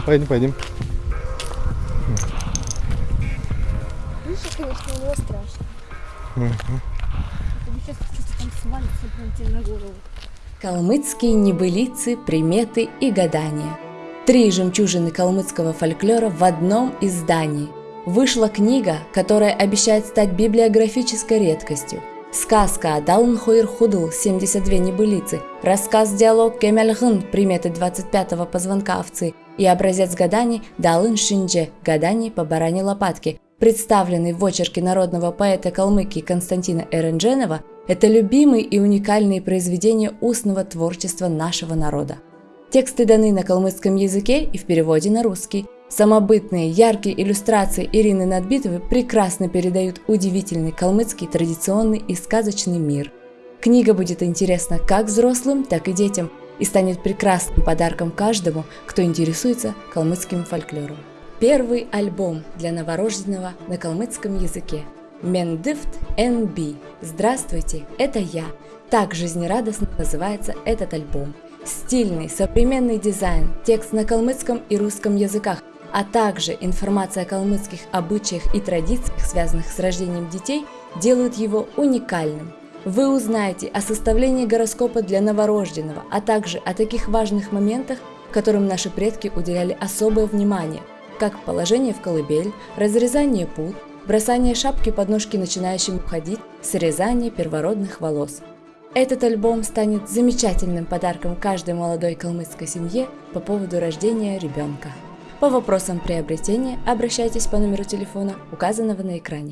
Да, поедем, поедем. Видишь, конечно, у него страшно. Тебе сейчас что-то там свалится прям тебе на голову. Калмыцкие небылицы, приметы и гадания. Три жемчужины калмыцкого фольклора в одном издании. Вышла книга, которая обещает стать библиографической редкостью. Сказка Адалн Хойр Худл 72 небылицы, рассказ-диалог Кемельгын приметы 25-го позвонка овцы и образец гаданий Далын Шиндже гаданий по баране лопатки, представленный в очерке народного поэта Калмыкии Константина Эрендженова, это любимые и уникальные произведения устного творчества нашего народа. Тексты даны на калмыцком языке и в переводе на русский. Самобытные, яркие иллюстрации Ирины Надбитовой прекрасно передают удивительный калмыцкий традиционный и сказочный мир. Книга будет интересна как взрослым, так и детям и станет прекрасным подарком каждому, кто интересуется калмыцким фольклором. Первый альбом для новорожденного на калмыцком языке. Мендифт НБ. Здравствуйте, это я. Так жизнерадостно называется этот альбом. Стильный, современный дизайн, текст на калмыцком и русском языках, а также информация о калмыцких обычаях и традициях, связанных с рождением детей, делают его уникальным. Вы узнаете о составлении гороскопа для новорожденного, а также о таких важных моментах, которым наши предки уделяли особое внимание, как положение в колыбель, разрезание пут, бросание шапки под ножки начинающим уходить, срезание первородных волос. Этот альбом станет замечательным подарком каждой молодой калмыцкой семье по поводу рождения ребенка. По вопросам приобретения обращайтесь по номеру телефона, указанного на экране.